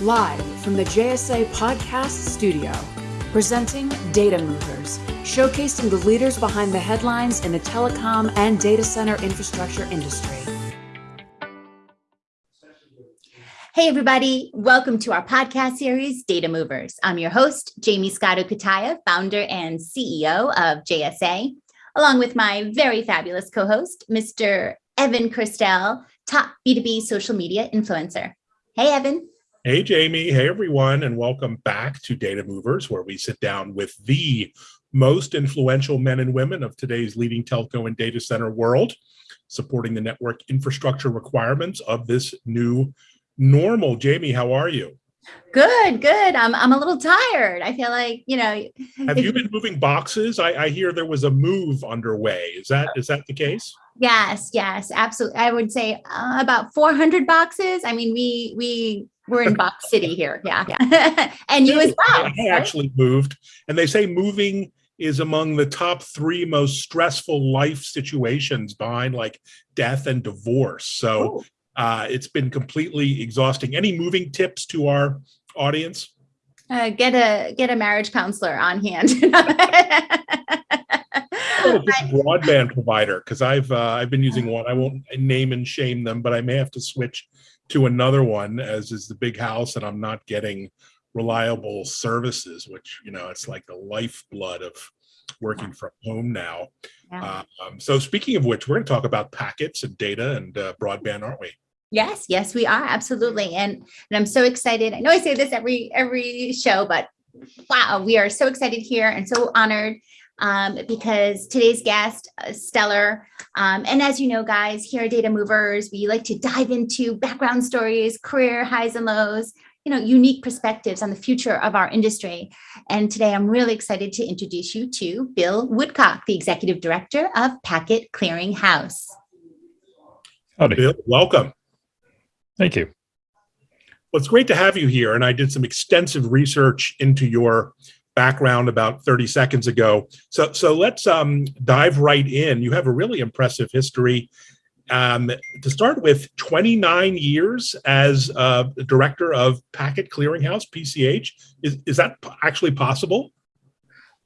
Live from the JSA Podcast Studio, presenting Data Movers, showcasing the leaders behind the headlines in the telecom and data center infrastructure industry. Hey, everybody. Welcome to our podcast series, Data Movers. I'm your host, Jamie Scotto Cutaia, founder and CEO of JSA, along with my very fabulous co host, Mr. Evan Kirstel, top B2B social media influencer. Hey, Evan. Hey, Jamie. Hey, everyone, and welcome back to Data Movers, where we sit down with the most influential men and women of today's leading telco and data center world, supporting the network infrastructure requirements of this new normal. Jamie, how are you? Good, good. I'm, I'm a little tired. I feel like, you know. Have you been moving boxes? I, I hear there was a move underway. Is that is that the case? Yes, yes, absolutely. I would say uh, about 400 boxes. I mean, we we we're in Box City here. Yeah. yeah. and you as well. I actually right? moved. And they say moving is among the top three most stressful life situations behind like death and divorce. So uh, it's been completely exhausting. Any moving tips to our audience? Uh, get a get a marriage counselor on hand. broadband provider because I've uh, I've been using one. I won't name and shame them, but I may have to switch to another one as is the big house and I'm not getting reliable services, which, you know, it's like the lifeblood of working from home now. Yeah. Um, so speaking of which, we're going to talk about packets and data and uh, broadband, aren't we? Yes, yes, we are absolutely, and and I'm so excited. I know I say this every every show, but wow, we are so excited here and so honored um, because today's guest, uh, stellar. Um, and as you know, guys, here at Data Movers, we like to dive into background stories, career highs and lows, you know, unique perspectives on the future of our industry. And today I'm really excited to introduce you to Bill Woodcock, the Executive Director of Packet Clearing House. Howdy. Bill, welcome. Thank you. Well, it's great to have you here. And I did some extensive research into your background about 30 seconds ago. So, so let's um, dive right in. You have a really impressive history. Um, to start with, 29 years as uh, director of Packet Clearinghouse, PCH. Is, is that actually possible?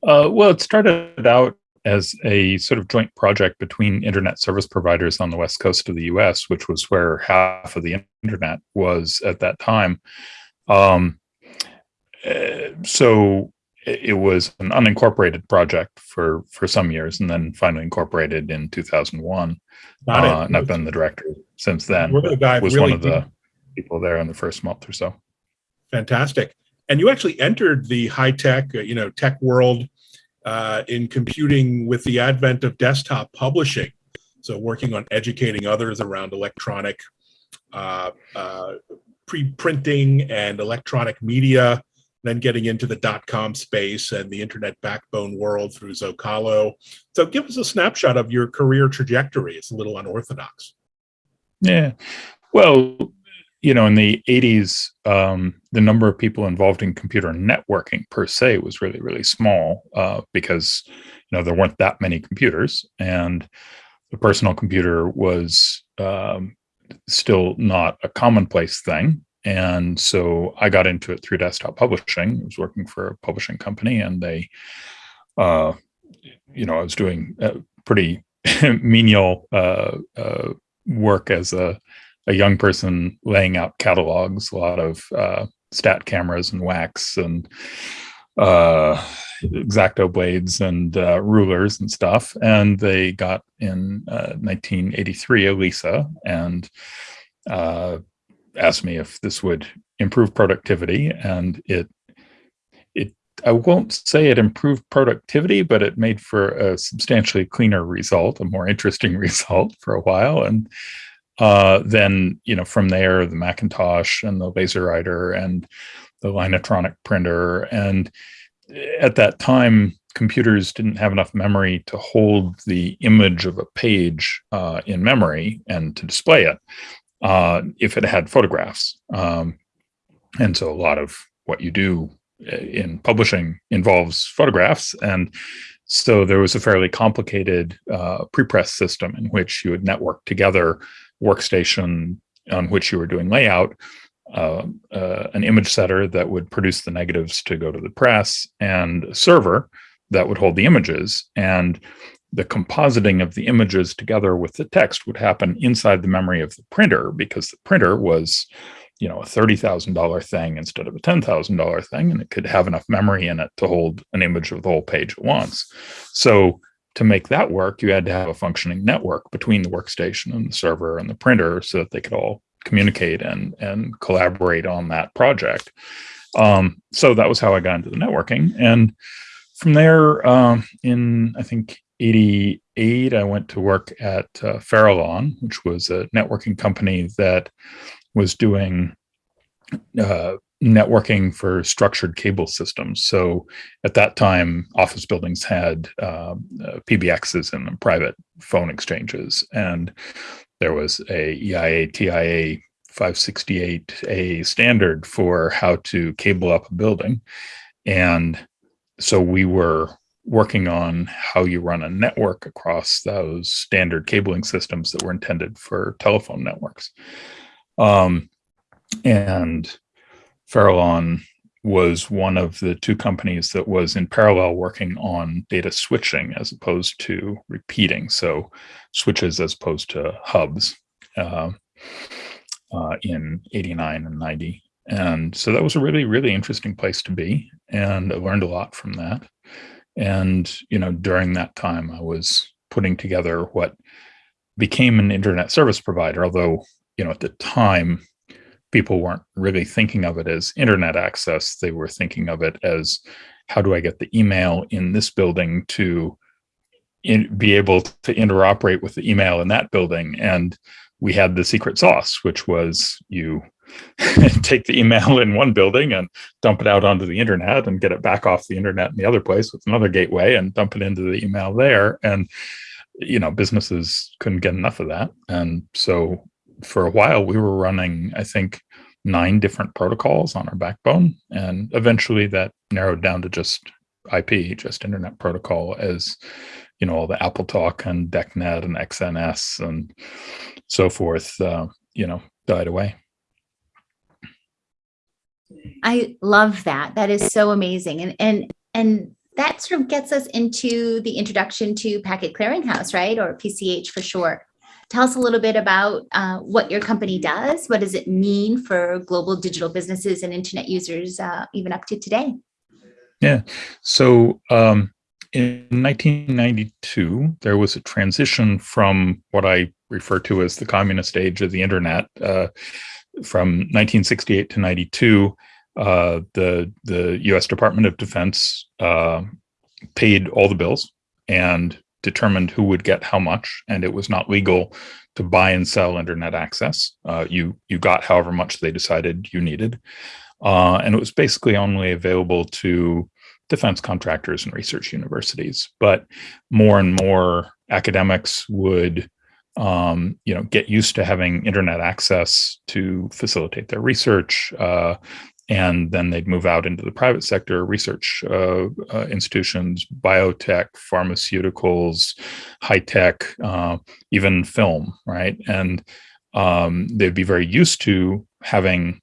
Uh, well, it started out as a sort of joint project between internet service providers on the west coast of the US, which was where half of the internet was at that time. Um, uh, so it was an unincorporated project for for some years and then finally incorporated in 2001 uh, and i've been the director since then We're the guy was really one of the people there in the first month or so. Fantastic. And you actually entered the high tech uh, you know tech world uh, in computing with the advent of desktop publishing. So working on educating others around electronic uh, uh, pre-printing and electronic media then getting into the dot-com space and the internet backbone world through Zocalo. So give us a snapshot of your career trajectory. It's a little unorthodox. Yeah. Well, you know, in the 80s, um, the number of people involved in computer networking per se was really, really small uh, because, you know, there weren't that many computers and the personal computer was um, still not a commonplace thing. And so I got into it through desktop publishing. I was working for a publishing company and they, uh, you know, I was doing pretty menial uh, uh, work as a, a young person laying out catalogs, a lot of uh, stat cameras and wax and uh, X-Acto blades and uh, rulers and stuff. And they got in 1983 a Lisa and asked me if this would improve productivity and it it I won't say it improved productivity, but it made for a substantially cleaner result, a more interesting result for a while. And uh, then, you know, from there, the Macintosh and the LaserWriter and the Linotronic printer. And at that time, computers didn't have enough memory to hold the image of a page uh, in memory and to display it uh, if it had photographs. Um, and so a lot of what you do uh, in publishing involves photographs. And so there was a fairly complicated uh, prepress system in which you would network together workstation on which you were doing layout, uh, uh, an image setter that would produce the negatives to go to the press and a server that would hold the images. And the compositing of the images together with the text would happen inside the memory of the printer because the printer was you know a $30,000 thing instead of a $10,000 thing and it could have enough memory in it to hold an image of the whole page at once. So to make that work, you had to have a functioning network between the workstation and the server and the printer so that they could all communicate and and collaborate on that project. Um, so that was how I got into the networking. And from there, um, in I think 88, I went to work at uh, Farallon, which was a networking company that was doing uh, networking for structured cable systems. So at that time, office buildings had um, uh, PBXs and private phone exchanges. And there was a EIA TIA 568A standard for how to cable up a building. And so we were working on how you run a network across those standard cabling systems that were intended for telephone networks. Um, and Farallon was one of the two companies that was in parallel working on data switching as opposed to repeating. So switches as opposed to hubs uh, uh, in 89 and 90. And so that was a really, really interesting place to be. And I learned a lot from that. And, you know, during that time, I was putting together what became an internet service provider, although, you know, at the time, people weren't really thinking of it as internet access. They were thinking of it as how do I get the email in this building to in, be able to interoperate with the email in that building. And we had the secret sauce, which was you take the email in one building and dump it out onto the internet and get it back off the internet in the other place with another gateway and dump it into the email there. And, you know, businesses couldn't get enough of that. And so for a while we were running, I think, nine different protocols on our backbone. And eventually that narrowed down to just IP, just internet protocol as, you know, all the AppleTalk and DECnet and XNS and so forth, uh, you know, died away. I love that. That is so amazing. And, and, and that sort of gets us into the introduction to Packet Clearinghouse, right? Or PCH for short. Tell us a little bit about uh, what your company does. What does it mean for global digital businesses and internet users, uh, even up to today? Yeah. So um, in 1992, there was a transition from what I refer to as the communist age of the internet. Uh, from 1968 to 92, uh, the the U.S. Department of Defense uh, paid all the bills and determined who would get how much, and it was not legal to buy and sell internet access. Uh, you you got however much they decided you needed, uh, and it was basically only available to defense contractors and research universities. But more and more academics would um, you know, get used to having internet access to facilitate their research. Uh, and then they'd move out into the private sector, research uh, uh, institutions, biotech, pharmaceuticals, high tech, uh, even film, right? And um, they'd be very used to having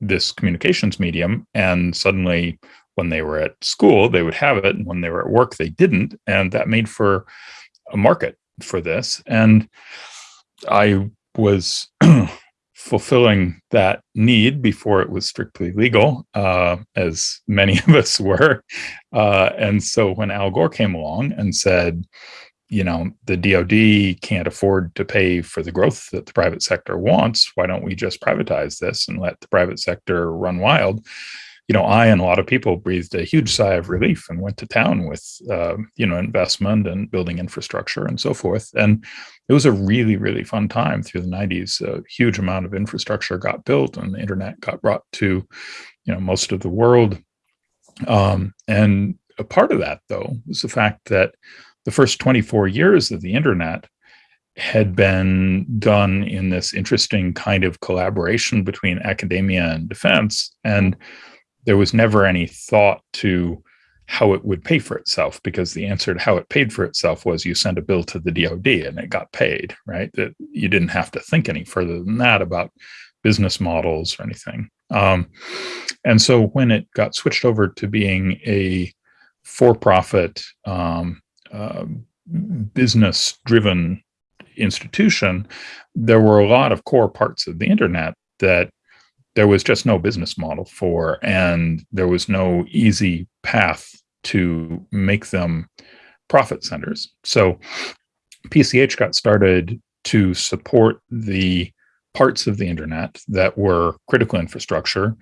this communications medium, and suddenly, when they were at school, they would have it, and when they were at work, they didn't, and that made for a market for this. And I was fulfilling that need before it was strictly legal, uh, as many of us were. Uh, and so when Al Gore came along and said, you know, the DoD can't afford to pay for the growth that the private sector wants. Why don't we just privatize this and let the private sector run wild? You know, I and a lot of people breathed a huge sigh of relief and went to town with, uh, you know, investment and building infrastructure and so forth. And it was a really, really fun time through the 90s. A huge amount of infrastructure got built and the internet got brought to, you know, most of the world. Um, and a part of that, though, was the fact that the first 24 years of the internet had been done in this interesting kind of collaboration between academia and defense. And there was never any thought to how it would pay for itself because the answer to how it paid for itself was you send a bill to the DoD and it got paid, right? That you didn't have to think any further than that about business models or anything. Um, and so when it got switched over to being a for-profit um, uh, business-driven institution, there were a lot of core parts of the internet that there was just no business model for, and there was no easy path to make them profit centers. So PCH got started to support the parts of the internet that were critical infrastructure,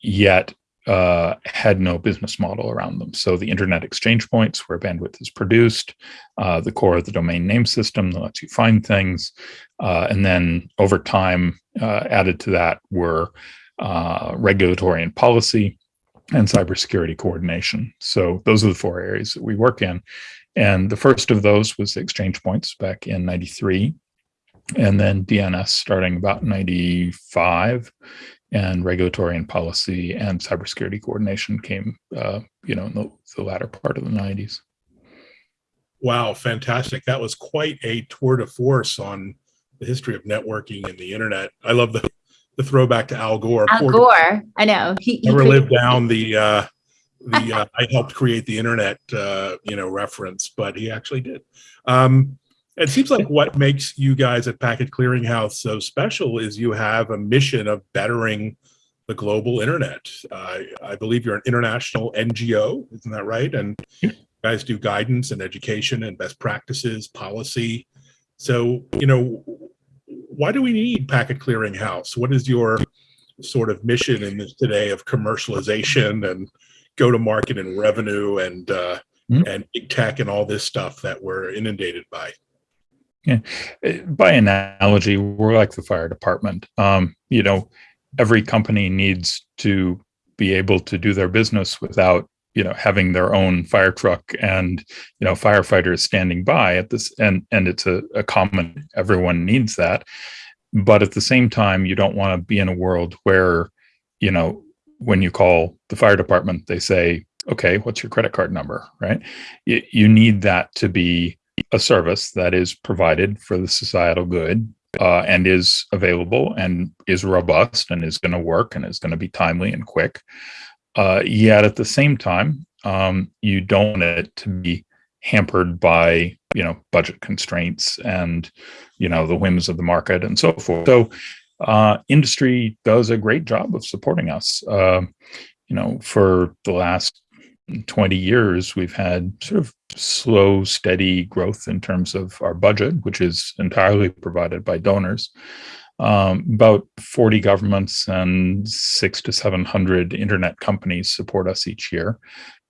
yet uh, had no business model around them. So the internet exchange points where bandwidth is produced, uh, the core of the domain name system that lets you find things, uh, and then over time uh, added to that were uh, regulatory and policy and cybersecurity coordination. So those are the four areas that we work in. And the first of those was the exchange points back in 93 and then DNS starting about 95 and regulatory and policy and cybersecurity coordination came, uh, you know, in the, the, latter part of the 90s. Wow, fantastic. That was quite a tour de force on the history of networking and the internet. I love the, the throwback to Al Gore. Al Poor Gore, I know. He, never lived down the, uh, the uh, I helped create the internet, uh, you know, reference, but he actually did. Um, it seems like what makes you guys at Packet Clearinghouse so special is you have a mission of bettering the global internet. Uh, I believe you're an international NGO, isn't that right? And you guys do guidance and education and best practices, policy. So, you know, why do we need Packet Clearinghouse? What is your sort of mission in this today of commercialization and go to market and revenue and uh, mm -hmm. and big tech and all this stuff that we're inundated by? Yeah. Eh, by analogy, we're like the fire department. Um, you know, every company needs to be able to do their business without you know having their own fire truck and you know firefighters standing by at this and and it's a, a common everyone needs that but at the same time you don't want to be in a world where you know when you call the fire department they say okay what's your credit card number right you, you need that to be a service that is provided for the societal good uh, and is available and is robust and is going to work and is going to be timely and quick. Uh, yet at the same time, um, you don't want it to be hampered by you know budget constraints and you know the whims of the market and so forth. So uh, industry does a great job of supporting us. Uh, you know, for the last 20 years, we've had sort of slow, steady growth in terms of our budget, which is entirely provided by donors. Um, about 40 governments and six to 700 internet companies support us each year.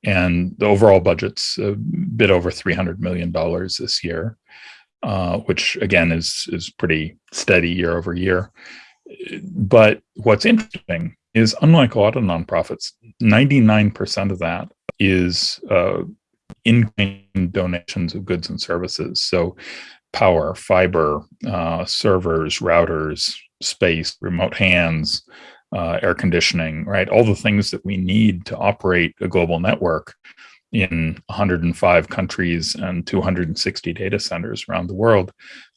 And the overall budget's a bit over $300 million this year, uh, which again is, is pretty steady year over year. But what's interesting is unlike a lot of nonprofits, 99% of that is uh, in-kind donations of goods and services. So power, fiber, uh, servers, routers, space, remote hands, uh, air conditioning, right? All the things that we need to operate a global network in 105 countries and 260 data centers around the world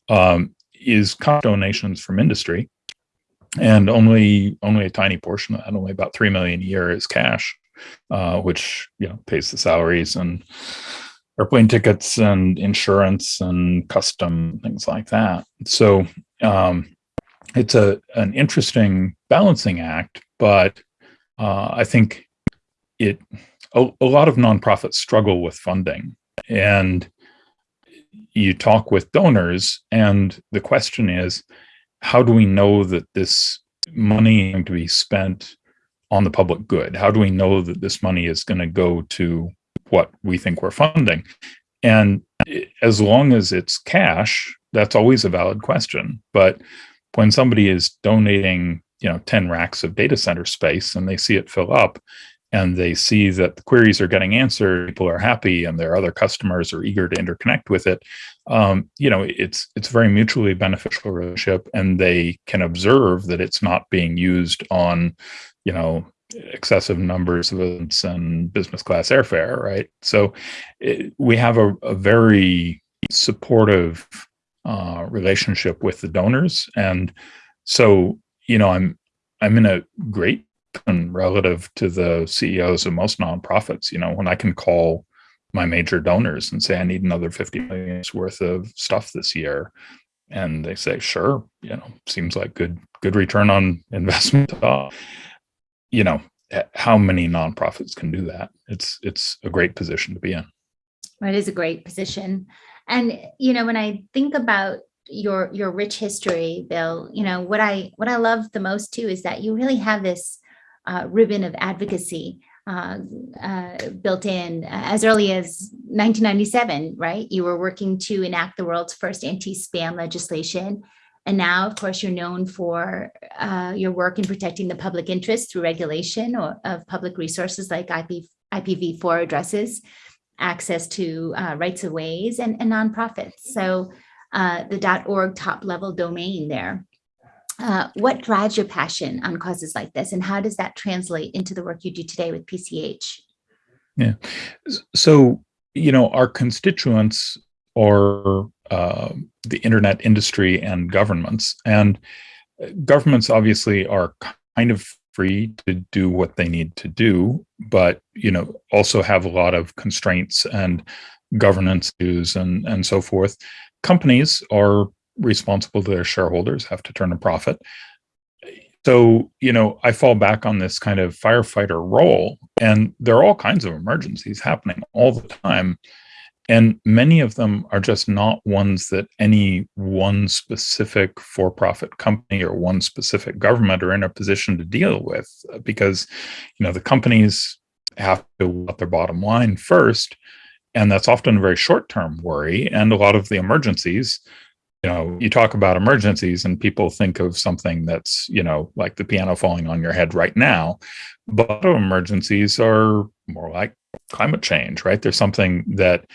um, is donations from industry. And only only a tiny portion of that, only about 3 million a year is cash uh, which you know pays the salaries and airplane tickets and insurance and custom things like that. So um, it's a an interesting balancing act, but uh, I think it a, a lot of nonprofits struggle with funding and you talk with donors and the question is how do we know that this money is going to be spent on the public good? How do we know that this money is going to go to what we think we're funding? And as long as it's cash, that's always a valid question. But when somebody is donating, you know, 10 racks of data center space and they see it fill up and they see that the queries are getting answered, people are happy and their other customers are eager to interconnect with it, um, you know, it's it's very mutually beneficial relationship and they can observe that it's not being used on you know, excessive numbers of events and business class airfare, right? So it, we have a, a, very supportive uh, relationship with the donors. And so, you know, I'm, I'm in a great relative to the CEOs of most nonprofits. You know, when I can call my major donors and say I need another 50 million worth of stuff this year, and they say, sure, you know, seems like good good return on investment. Uh, you know, how many nonprofits can do that? It's it's a great position to be in. It is a great position. And you know, when I think about your your rich history, Bill, you know, what I what I love the most too is that you really have this uh, ribbon of advocacy uh, uh, built in as early as 1997, right? You were working to enact the world's first anti-spam legislation. And now, of course, you're known for uh, your work in protecting the public interest through regulation or, of public resources like IP, IPv4 addresses, access to uh, rights of ways, and, and nonprofits. So uh, the .org top level domain there. Uh, what drives your passion on causes like this, and how does that translate into the work you do today with PCH? Yeah, so you know our constituents are uh, the internet industry and governments, and uh, governments obviously are kind of free to do what they need to do, but you know also have a lot of constraints and governance issues and and so forth. Companies are responsible to their shareholders, have to turn a profit. So, you know, I fall back on this kind of firefighter role, and there are all kinds of emergencies happening all the time. And many of them are just not ones that any one specific for profit company or one specific government are in a position to deal with because, you know, the companies have to want their bottom line first. And that's often a very short term worry. And a lot of the emergencies you know you talk about emergencies and people think of something that's you know like the piano falling on your head right now but emergencies are more like climate change right? There's something that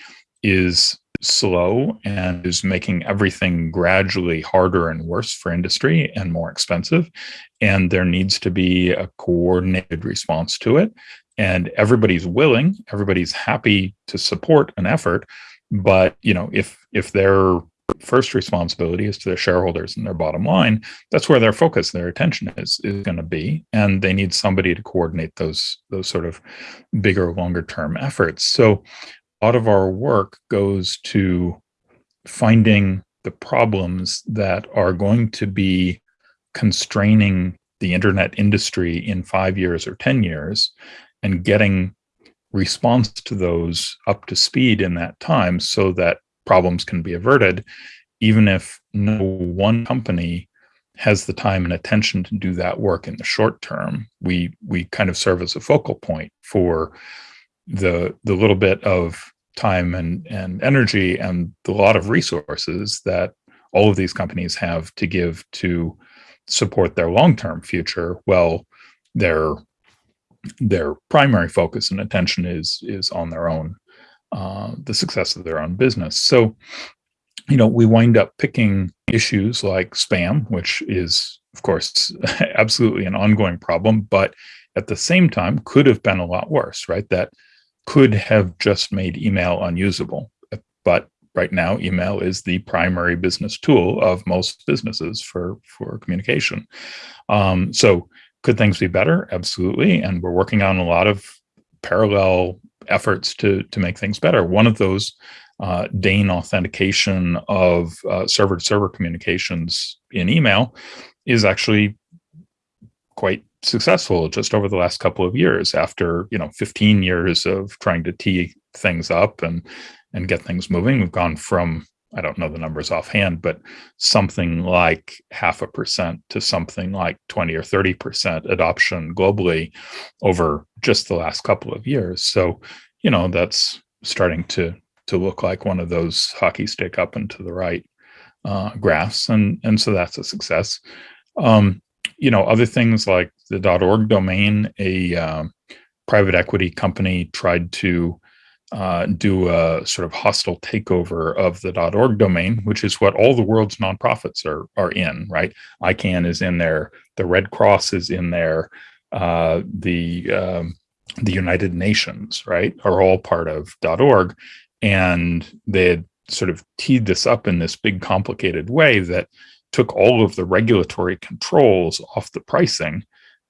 is slow and is making everything gradually harder and worse for industry and more expensive and there needs to be a coordinated response to it and everybody's willing everybody's happy to support an effort but you know if if they're first responsibility is to their shareholders and their bottom line. That's where their focus their attention is is going to be and they need somebody to coordinate those those sort of bigger longer term efforts. So a lot of our work goes to finding the problems that are going to be constraining the internet industry in 5 years or 10 years and getting response to those up to speed in that time so that problems can be averted, even if no one company has the time and attention to do that work in the short term. We we kind of serve as a focal point for the the little bit of time and and energy and the lot of resources that all of these companies have to give to support their long-term future well their their primary focus and attention is is on their own uh, the success of their own business. So, you know, we wind up picking issues like spam, which is, of course, absolutely an ongoing problem, but at the same time could have been a lot worse, right? That could have just made email unusable. But right now, email is the primary business tool of most businesses for, for communication. Um, so could things be better? Absolutely. And we're working on a lot of parallel efforts to to make things better. One of those uh, DANE authentication of uh, server to server communications in email is actually quite successful just over the last couple of years after you know 15 years of trying to tee things up and and get things moving we've gone from I don't know the numbers offhand, but something like half a percent to something like 20 or 30% adoption globally over just the last couple of years. So, you know, that's starting to to look like one of those hockey stick up and to the right uh, graphs. And, and so that's a success. Um, you know, other things like the .org domain, a uh, private equity company tried to uh, do a sort of hostile takeover of the .org domain, which is what all the world's nonprofits are are in. Right, ICANN is in there, the Red Cross is in there, uh, the um, the United Nations, right, are all part of .org, and they had sort of teed this up in this big complicated way that took all of the regulatory controls off the pricing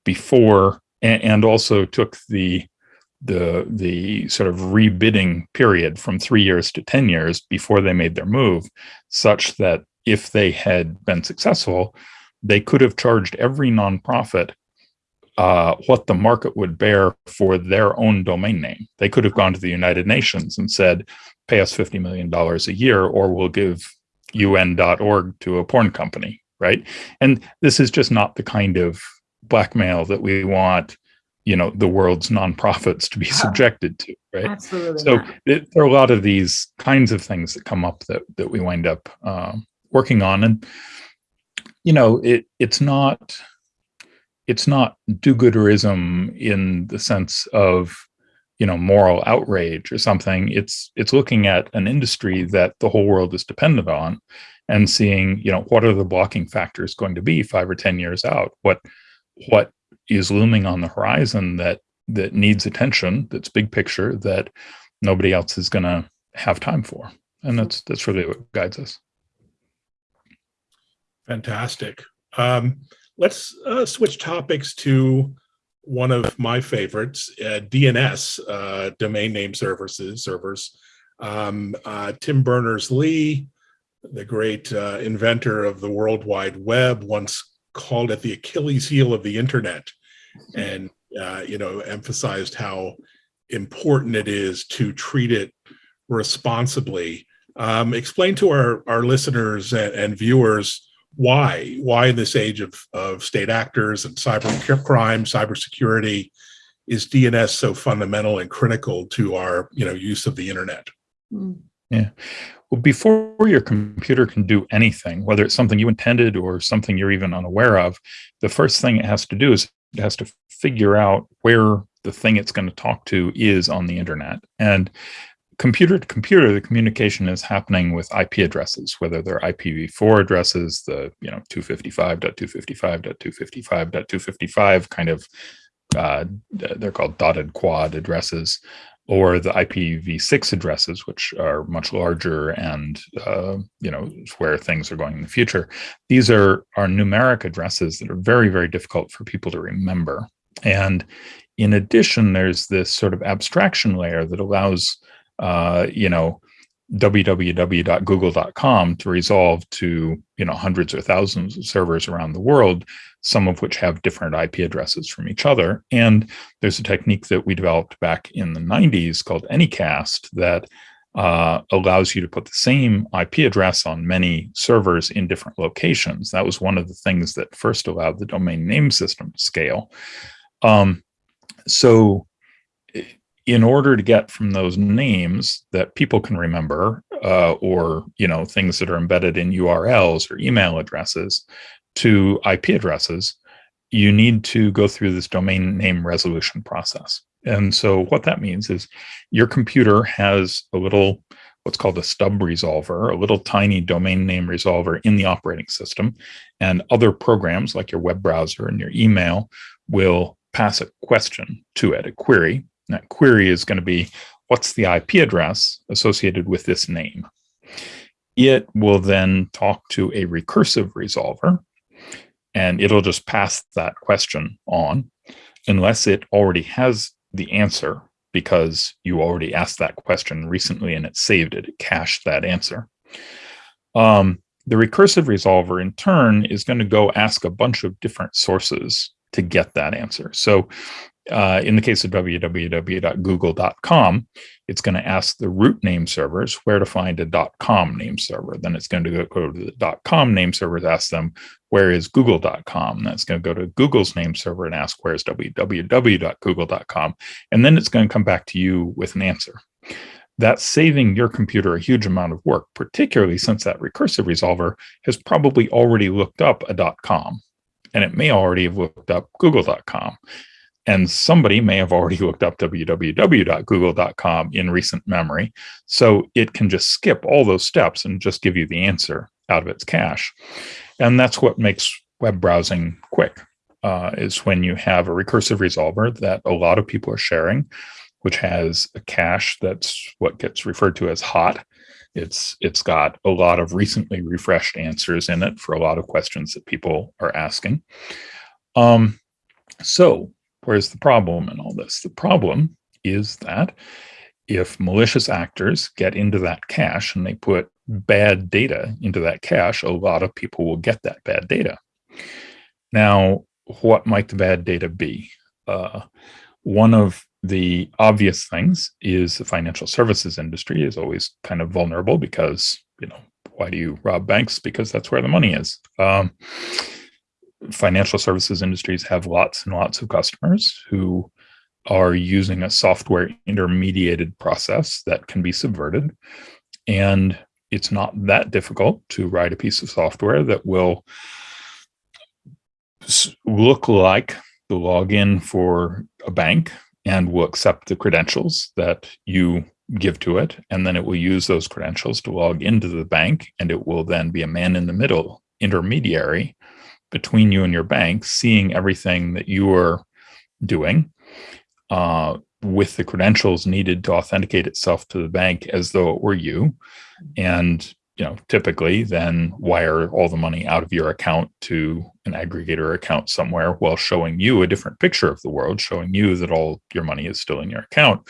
before, and, and also took the the the sort of rebidding period from three years to 10 years before they made their move, such that if they had been successful, they could have charged every nonprofit uh, what the market would bear for their own domain name. They could have gone to the United Nations and said, pay us $50 million a year, or we'll give un.org to a porn company, right? And this is just not the kind of blackmail that we want you know the world's nonprofits to be subjected to right Absolutely. so it, there are a lot of these kinds of things that come up that that we wind up um, working on and you know it it's not it's not do-gooderism in the sense of you know moral outrage or something. It's it's looking at an industry that the whole world is dependent on and seeing you know what are the blocking factors going to be five or ten years out? What what is looming on the horizon that that needs attention that's big picture that nobody else is going to have time for? And that's that's really what guides us. Fantastic. Um, let's uh, switch topics to one of my favorites, uh, DNS, uh, domain name services, servers. Um, uh, Tim Berners-Lee, the great uh, inventor of the World Wide Web, once called it the Achilles heel of the internet and, uh, you know, emphasized how important it is to treat it responsibly. Um, explain to our, our listeners and, and viewers why why in this age of, of state actors and cyber crime cybersecurity is dns so fundamental and critical to our you know use of the internet? Mm. yeah. Well before your computer can do anything whether it's something you intended or something you're even unaware of the first thing it has to do is it has to figure out where the thing it's going to talk to is on the internet. And computer to computer, the communication is happening with IP addresses, whether they're IPv4 addresses, the you know 255.255.255.255 kind of uh, they're called dotted quad addresses, or the IPv6 addresses, which are much larger and uh, you know where things are going in the future. These are are numeric addresses that are very very difficult for people to remember. And in addition, there's this sort of abstraction layer that allows uh, you know, www.google.com to resolve to, you know, hundreds or thousands of servers around the world, some of which have different IP addresses from each other. And there's a technique that we developed back in the 90s called Anycast that uh, allows you to put the same IP address on many servers in different locations. That was one of the things that first allowed the domain name system to scale. Um, so in order to get from those names that people can remember uh, or you know things that are embedded in urls or email addresses to ip addresses you need to go through this domain name resolution process. And so what that means is your computer has a little what's called a stub resolver a little tiny domain name resolver in the operating system. And other programs like your web browser and your email will pass a question to it a query that query is going to be, what's the IP address associated with this name? It will then talk to a recursive resolver, and it'll just pass that question on unless it already has the answer because you already asked that question recently and it saved it, it cached that answer. Um, the recursive resolver in turn is going to go ask a bunch of different sources to get that answer. So uh, in the case of www.google.com, it's going to ask the root name servers where to find a .com name server. Then it's going to go, to the .com name servers, ask them where is google.com. That's going to go to Google's name server and ask where is www.google.com. And then it's going to come back to you with an answer. That's saving your computer a huge amount of work, particularly since that recursive resolver has probably already looked up a .com and it may already have looked up google.com and somebody may have already looked up www.google.com in recent memory. So it can just skip all those steps and just give you the answer out of its cache. And that's what makes web browsing quick, uh, is when you have a recursive resolver that a lot of people are sharing, which has a cache that's what gets referred to as hot. It's it's got a lot of recently refreshed answers in it for a lot of questions that people are asking. Um, So, where's the problem in all this? The problem is that if malicious actors get into that cache and they put bad data into that cache, a lot of people will get that bad data. Now, what might the bad data be? Uh, one of the obvious things is the financial services industry is always kind of vulnerable because, you know, why do you rob banks? Because that's where the money is. Um, financial services industries have lots and lots of customers who are using a software intermediated process that can be subverted. And it's not that difficult to write a piece of software that will look like the login for a bank and will accept the credentials that you give to it. And then it will use those credentials to log into the bank. And it will then be a man in the middle intermediary between you and your bank, seeing everything that you are doing uh, with the credentials needed to authenticate itself to the bank as though it were you. And you know, typically then wire all the money out of your account to an aggregator account somewhere while showing you a different picture of the world, showing you that all your money is still in your account.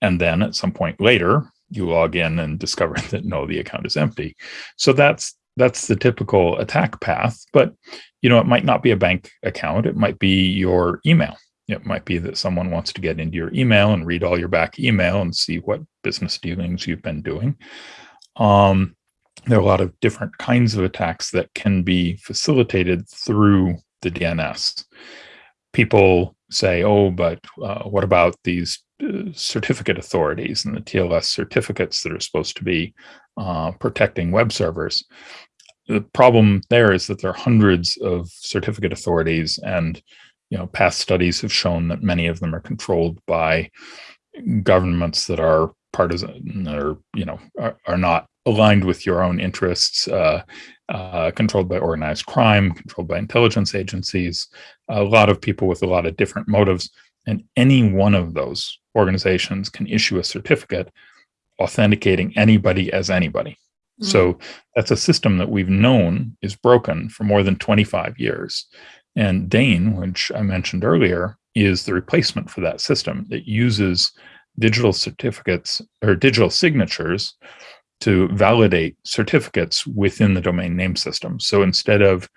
And then at some point later, you log in and discover that no, the account is empty. So that's that's the typical attack path. But you know, it might not be a bank account. It might be your email. It might be that someone wants to get into your email and read all your back email and see what business dealings you've been doing. Um, there are a lot of different kinds of attacks that can be facilitated through the DNS. People say, oh, but uh, what about these certificate authorities and the TLS certificates that are supposed to be uh, protecting web servers? The problem there is that there are hundreds of certificate authorities and you know past studies have shown that many of them are controlled by governments that are partisan or you know are, are not aligned with your own interests, uh, uh, controlled by organized crime, controlled by intelligence agencies, a lot of people with a lot of different motives. And any one of those organizations can issue a certificate authenticating anybody as anybody. Mm -hmm. So that's a system that we've known is broken for more than 25 years. And DANE, which I mentioned earlier, is the replacement for that system that uses digital certificates or digital signatures to validate certificates within the domain name system. So instead of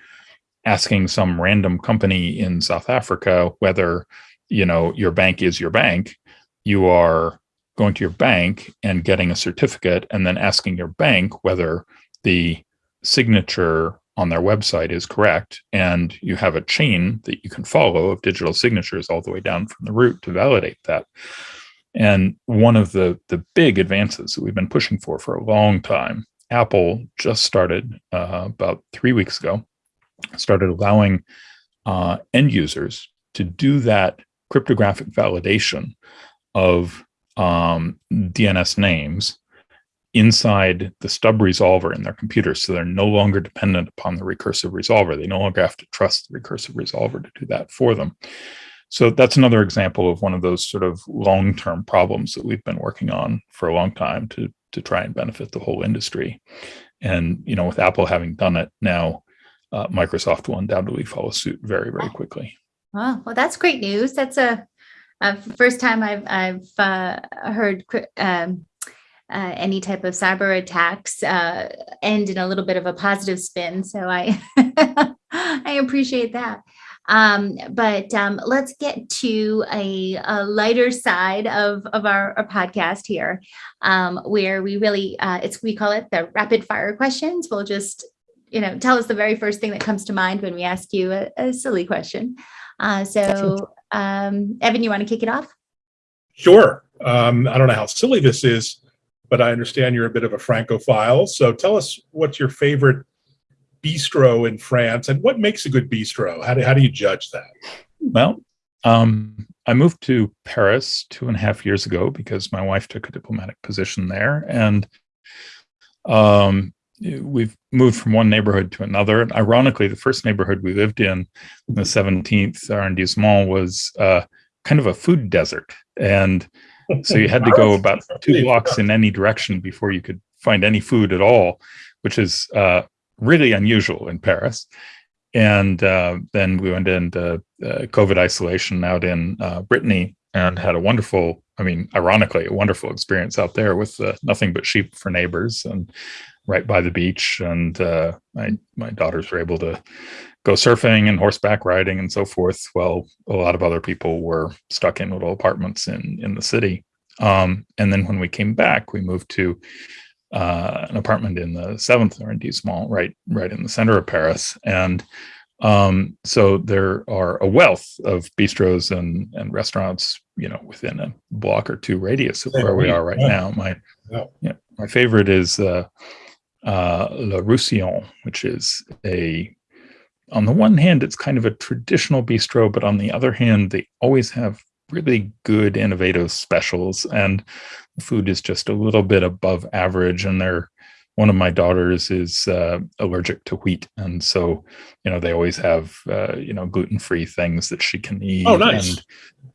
asking some random company in South Africa whether you know your bank is your bank, you are going to your bank and getting a certificate and then asking your bank whether the signature on their website is correct. And you have a chain that you can follow of digital signatures all the way down from the root to validate that. And one of the, the big advances that we've been pushing for for a long time, Apple just started uh, about three weeks ago, started allowing uh, end users to do that cryptographic validation of um, DNS names inside the stub resolver in their computer. So they're no longer dependent upon the recursive resolver. They no longer have to trust the recursive resolver to do that for them. So that's another example of one of those sort of long-term problems that we've been working on for a long time to to try and benefit the whole industry. And you know, with Apple having done it now, uh, Microsoft will undoubtedly follow suit very, very quickly. Oh, well, that's great news. That's a, a first time I've I've uh, heard um, uh, any type of cyber attacks uh, end in a little bit of a positive spin. So I I appreciate that. Um, but um, let's get to a, a, lighter side of, of our, our podcast here, um, where we really, uh, it's we call it the rapid fire questions. We'll just, you know, tell us the very first thing that comes to mind when we ask you a, a silly question. Uh, so, um, Evan, you want to kick it off? Sure. Um, I don't know how silly this is, but I understand you're a bit of a Francophile. So tell us what's your favorite bistro in France and what makes a good bistro? How do, how do you judge that? Well, um, I moved to Paris two and a half years ago because my wife took a diplomatic position there. And um, we've moved from one neighborhood to another. And ironically, the first neighborhood we lived in, in the 17th arrondissement, was uh, kind of a food desert. And so you had to go about two blocks in any direction before you could find any food at all, which is uh, really unusual in Paris. And uh, then we went into uh, COVID isolation out in uh, Brittany and had a wonderful, I mean, ironically, a wonderful experience out there with uh, nothing but sheep for neighbors and right by the beach. And uh, my my daughters were able to go surfing and horseback riding and so forth. While a lot of other people were stuck in little apartments in in the city. Um, and then when we came back, we moved to uh, an apartment in the seventh arrondissement, right right in the center of Paris, and um, so there are a wealth of bistros and, and restaurants, you know, within a block or two radius of where we are right now. My, yeah, my favorite is uh, uh, Le Roussillon, which is a, on the one hand, it's kind of a traditional bistro, but on the other hand, they always have really good innovative specials and the food is just a little bit above average and they're one of my daughters is uh, allergic to wheat, and so you know they always have uh, you know gluten free things that she can eat. Oh, nice! And,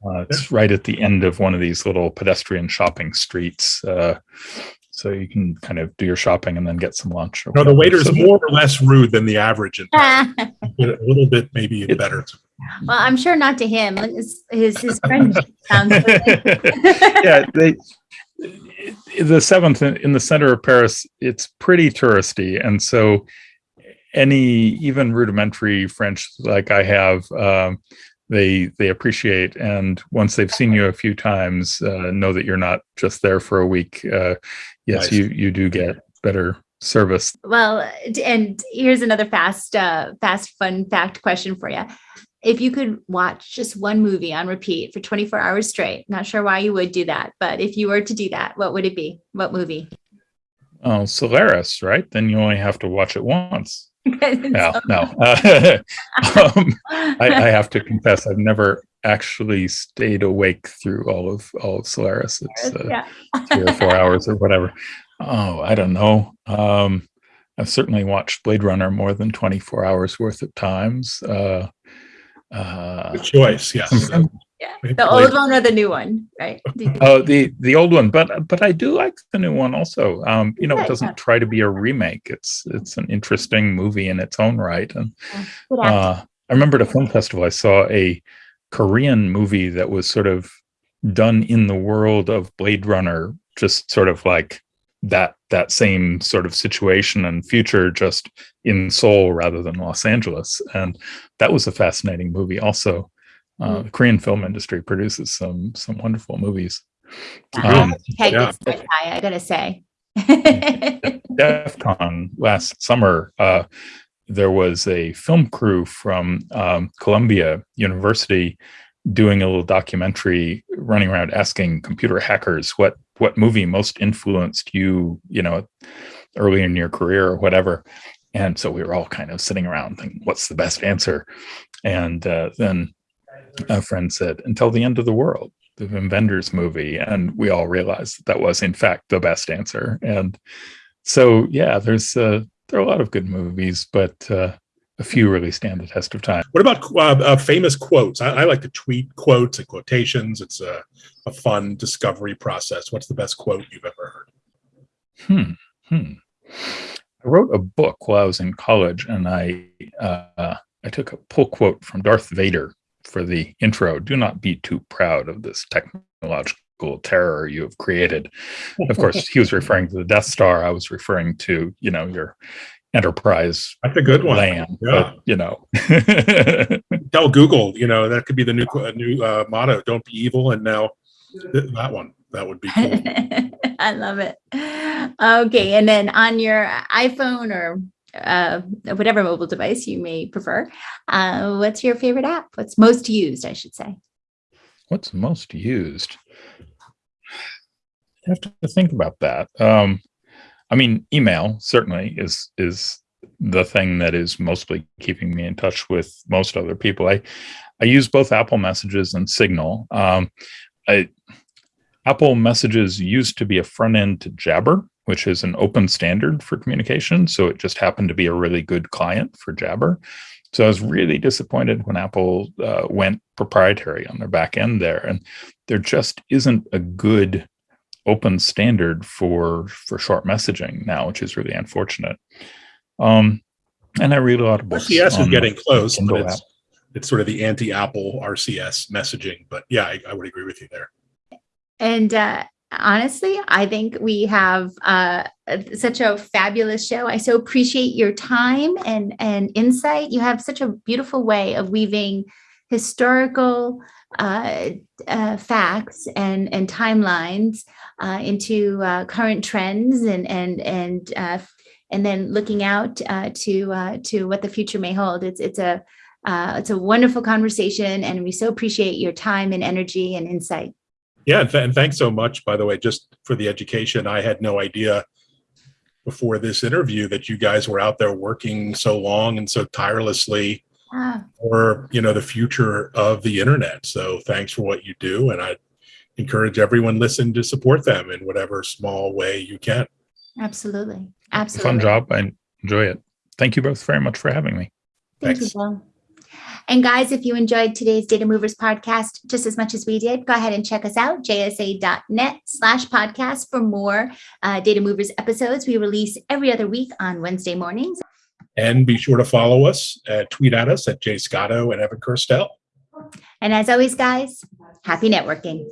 uh, it's yeah. right at the end of one of these little pedestrian shopping streets, uh, so you can kind of do your shopping and then get some lunch. no, the waiter's so, more or less rude than the average, in a little bit maybe it, better. Well, I'm sure not to him. His his, his friend sounds. yeah, they the seventh in the center of Paris, it's pretty touristy, and so any even rudimentary French like I have, um, they they appreciate. And once they've seen you a few times, uh, know that you're not just there for a week. Uh, yes, nice. you you do get better service. Well, and here's another fast, uh, fast, fun fact question for you if you could watch just one movie on repeat for 24 hours straight, not sure why you would do that, but if you were to do that, what would it be? What movie? Oh, Solaris, right? Then you only have to watch it once. no, no. Uh, um, I, I, have to confess, I've never actually stayed awake through all of all of Solaris. It's uh, yeah. three or four hours or whatever. Oh, I don't know. Um, I've certainly watched Blade Runner more than 24 hours worth of times. Uh, uh, Good choice, yes. Yeah, the old one or the new one, right? Oh, the the old one, but but I do like the new one also. Um, you know, it doesn't try to be a remake. It's it's an interesting movie in its own right. And uh, I remember at a film festival, I saw a Korean movie that was sort of done in the world of Blade Runner, just sort of like that that same sort of situation and future just in Seoul rather than Los Angeles. And that was a fascinating movie. Also, uh, mm. the Korean film industry produces some some wonderful movies. Um, yeah. I gotta say. DEF CON last summer, uh, there was a film crew from um, Columbia University doing a little documentary running around asking computer hackers what what movie most influenced you you know early in your career or whatever. And so we were all kind of sitting around thinking what's the best answer? And uh, then a friend said until the end of the world the Wim movie. And we all realized that, that was in fact the best answer. And so yeah there's uh, there are a lot of good movies but uh, a few really stand the test of time. What about uh, uh, famous quotes? I, I, like to tweet quotes and quotations. It's a, a, fun discovery process. What's the best quote you've ever heard? Hmm. Hmm. I wrote a book while I was in college, and I uh, I took a pull quote from Darth Vader for the intro. Do not be too proud of this technological terror you have created. Of course, he was referring to the Death Star. I was referring to you know your enterprise that's a good one. land yeah. But, you know. Tell google you know that could be the new new uh, motto don't be evil and now th- that one that would be cool. I love it. Okay and then on your iphone or uh, whatever mobile device you may prefer uh, what's your favorite app? What's most used i should say? What's most used? I have to think about that um, I mean, email certainly is is the thing that is mostly keeping me in touch with most other people. I I use both Apple Messages and Signal. Um, I, Apple Messages used to be a front end to Jabber, which is an open standard for communication. So it just happened to be a really good client for Jabber. So I was really disappointed when Apple uh, went proprietary on their back end there, and there just isn't a good open standard for for short messaging now, which is really unfortunate. Um, and I read a lot of books. Yes, is getting close, but it's, it's sort of the anti-Apple RCS messaging. But yeah, I, I would agree with you there. And uh, honestly, I think we have uh, such a fabulous show. I so appreciate your time and, and insight. You have such a beautiful way of weaving historical uh, uh, facts and, and timelines uh, into uh, current trends and, and, and, uh, and then looking out uh, to, uh, to what the future may hold. It's, it's a, uh, it's a wonderful conversation and we so appreciate your time and energy and insight. Yeah, and, th- and thanks so much, by the way, just for the education. I had no idea before this interview that you guys were out there working so long and so tirelessly Ah, for you know the future of the internet. So thanks for what you do, and I encourage everyone listen to support them in whatever small way you can. absolutely. Absolutely. fun job. I enjoy it. Thank you both very much for having me. Thank you, Thanks. Bill. And guys, if you enjoyed today's Data Movers podcast just as much as we did, go ahead and check us out, jsa.net slash podcast for more uh, Data Movers episodes. We release every other week on Wednesday mornings. And be sure to follow us, uh, tweet at us at Jay Scotto and Evan Kirstel. And as always, guys, happy networking.